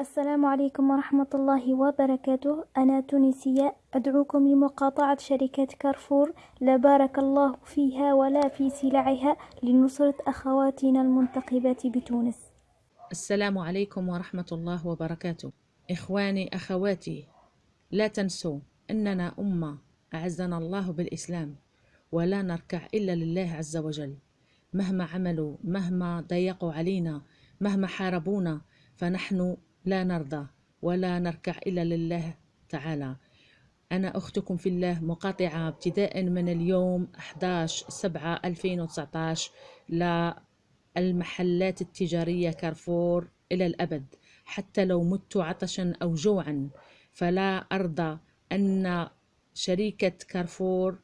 السلام عليكم ورحمة الله وبركاته. أنا تونسية أدعوكم لمقاطعة شركة كارفور. لا بارك الله فيها ولا في سلعها لنصرة أخواتنا المنتقبات بتونس. السلام عليكم ورحمة الله وبركاته. إخواني أخواتي لا تنسوا أننا أمة أعزنا الله بالإسلام ولا نركع إلا لله عز وجل. مهما عملوا مهما ضيقوا علينا مهما حاربونا فنحن لا نرضى ولا نركع إلا لله تعالى. أنا أختكم في الله مقاطعة ابتداء من اليوم 11 7 2019 للمحلات التجارية كارفور إلى الأبد. حتى لو مت عطشا أو جوعا فلا أرضى أن شركة كارفور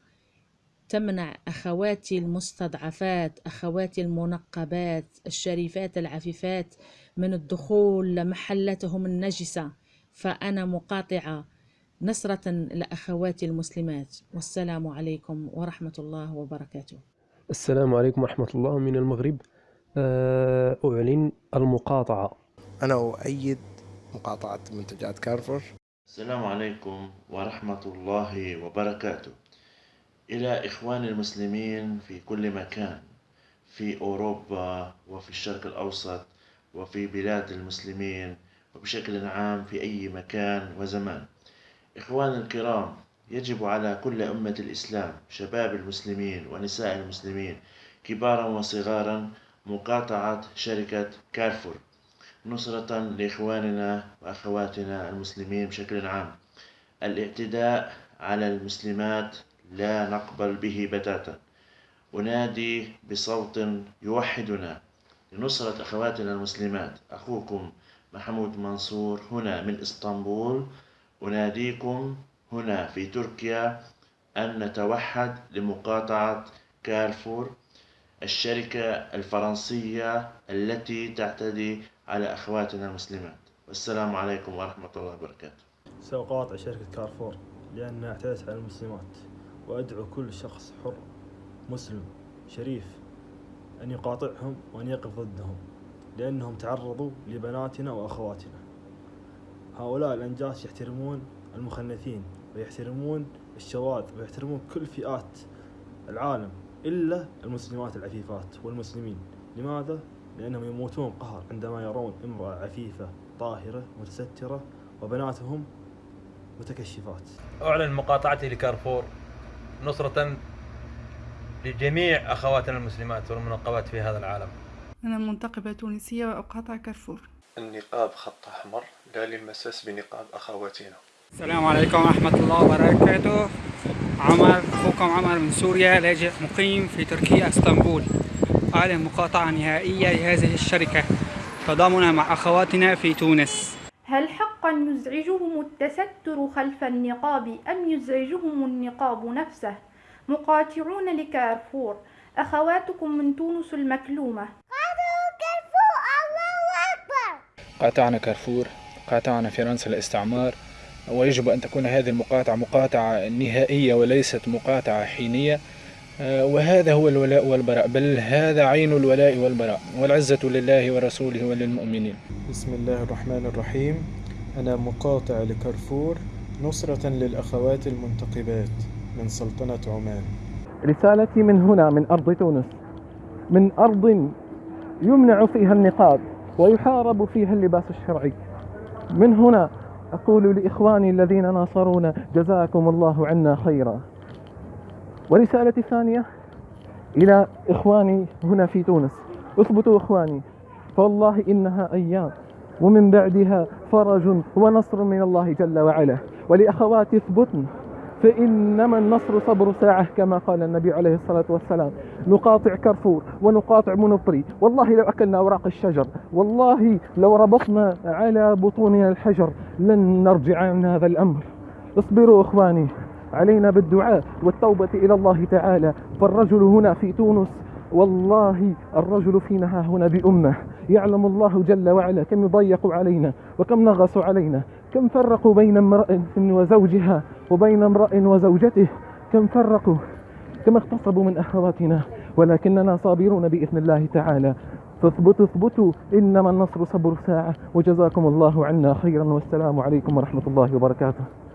تمنع أخواتي المستضعفات أخواتي المنقبات الشريفات العفيفات من الدخول لمحلاتهم النجسة. فأنا مقاطعة نصرة لأخواتي المسلمات. والسلام عليكم ورحمة الله وبركاته. السلام عليكم ورحمة الله من المغرب. آه، أعلن المقاطعة. أنا أؤيد مقاطعة منتجات كارفور. السلام عليكم ورحمة الله وبركاته. إلى إخواني المسلمين في كل مكان في أوروبا وفي الشرق الأوسط وفي بلاد المسلمين وبشكل عام في أي مكان وزمان. إخواني الكرام يجب على كل أمة الإسلام شباب المسلمين ونساء المسلمين كبارا وصغارا مقاطعة شركة كارفور نصرة لإخواننا وأخواتنا المسلمين بشكل عام. الاعتداء على المسلمات لا نقبل به بتاتا. أنادي بصوت يوحدنا لنصرة أخواتنا المسلمات. أخوكم محمود منصور هنا من إسطنبول. أناديكم هنا في تركيا أن نتوحد لمقاطعة كارفور الشركة الفرنسية التي تعتدي على أخواتنا المسلمات. والسلام عليكم ورحمة الله وبركاته. سأقاطع شركة كارفور لأنها اعتدت على المسلمات. وأدعو كل شخص حر مسلم شريف أن يقاطعهم وأن يقف ضدهم لأنهم تعرضوا لبناتنا وأخواتنا. هؤلاء الأنجاس يحترمون المخنثين ويحترمون الشواذ ويحترمون كل فئات العالم إلا المسلمات العفيفات والمسلمين. لماذا؟ لأنهم يموتون قهر عندما يرون امرأة عفيفة طاهرة متسترة وبناتهم متكشفات. أعلن مقاطعتي لكارفور. نصرة لجميع أخواتنا المسلمات والمنقبات في هذا العالم. أنا منتقبة تونسية وأقاطع كارفور. النقاب خط أحمر لا للمساس بنقاب أخواتنا. السلام عليكم ورحمة الله وبركاته. عمر أخوكم عمر من سوريا لاجئ مقيم في تركيا إسطنبول. أعلن مقاطعة نهائية لهذه الشركة. تضامنا مع أخواتنا في تونس. هل يزعجهم التستر خلف النقاب أم يزعجهم النقاب نفسه؟ مقاطعون لكارفور. أخواتكم من تونس المكلومة. كارفور. الله أكبر. قاطعنا كارفور. قاطعنا فرنسا الاستعمار ويجب أن تكون هذه المقاطعة مقاطعة نهائية وليست مقاطعة حينية. وهذا هو الولاء والبراء. بل هذا عين الولاء والبراء. والعزة لله ورسوله وللمؤمنين. بسم الله الرحمن الرحيم. أنا مقاطع لكارفور نصرة للأخوات المنتقبات من سلطنة عمان. رسالتي من هنا من أرض تونس. من أرض يمنع فيها النقاب ويحارب فيها اللباس الشرعي. من هنا أقول لإخواني الذين ناصرونا جزاكم الله عنا خيرا. ورسالتي الثانية إلى إخواني هنا في تونس. اثبتوا إخواني فوالله إنها أيام ومن بعدها فرج ونصر من الله جل وعلا. ولأخواتي اثبتن فإنما النصر صبر ساعة كما قال النبي عليه الصلاة والسلام. نقاطع كرفور ونقاطع منطري والله لو أكلنا أوراق الشجر والله لو ربطنا على بطوننا الحجر لن نرجع عن هذا الأمر. اصبروا إخواني علينا بالدعاء والتوبة إلى الله تعالى. فالرجل هنا في تونس والله الرجل فينا هنا بأمة. يعلم الله جل وعلا كم يضيق علينا وكم نغصوا علينا كم فرقوا بين امرأة وزوجها وبين امرأ وزوجته كم فرقوا كم اغتصبوا من أخواتنا ولكننا صابرون بإذن الله تعالى. فاثبتوا اثبتوا إنما النصر صبر ساعة وجزاكم الله عنا خيرا والسلام عليكم ورحمة الله وبركاته.